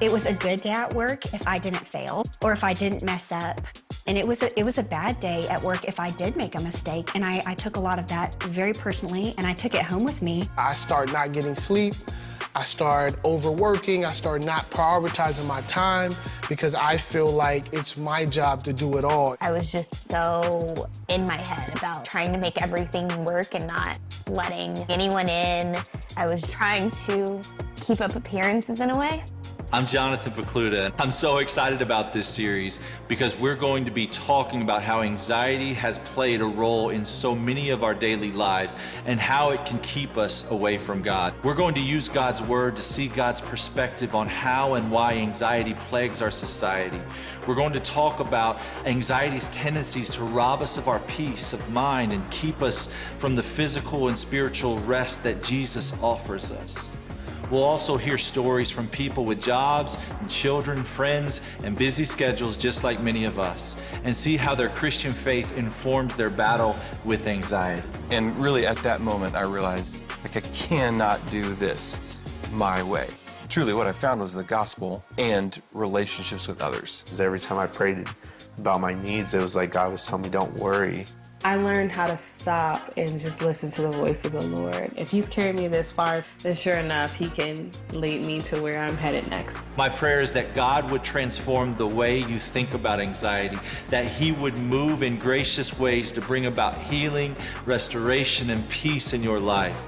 It was a good day at work if I didn't fail or if I didn't mess up. And it was a, it was a bad day at work if I did make a mistake. And I, I took a lot of that very personally and I took it home with me. I start not getting sleep. I start overworking. I start not prioritizing my time because I feel like it's my job to do it all. I was just so in my head about trying to make everything work and not letting anyone in. I was trying to keep up appearances in a way. I'm Jonathan Pokluda. I'm so excited about this series because we're going to be talking about how anxiety has played a role in so many of our daily lives and how it can keep us away from God. We're going to use God's Word to see God's perspective on how and why anxiety plagues our society. We're going to talk about anxiety's tendencies to rob us of our peace of mind and keep us from the physical and spiritual rest that Jesus offers us. We'll also hear stories from people with jobs and children, friends, and busy schedules just like many of us, and see how their Christian faith informs their battle with anxiety. And really at that moment, I realized, like, I cannot do this my way. Truly, what I found was the gospel and relationships with others. Because every time I prayed about my needs, it was like God was telling me, don't worry. I learned how to stop and just listen to the voice of the Lord. If He's carried me this far, then sure enough, He can lead me to where I'm headed next. My prayer is that God would transform the way you think about anxiety, that He would move in gracious ways to bring about healing, restoration, and peace in your life.